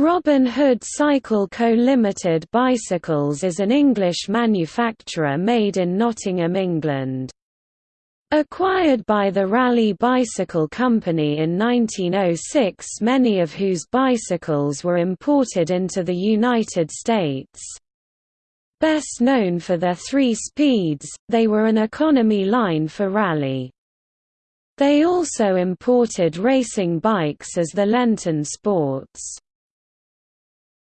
Robin Hood Cycle Co Limited Bicycles is an English manufacturer made in Nottingham, England. Acquired by the Raleigh Bicycle Company in 1906 many of whose bicycles were imported into the United States. Best known for their three speeds, they were an economy line for Raleigh. They also imported racing bikes as the Lenton Sports.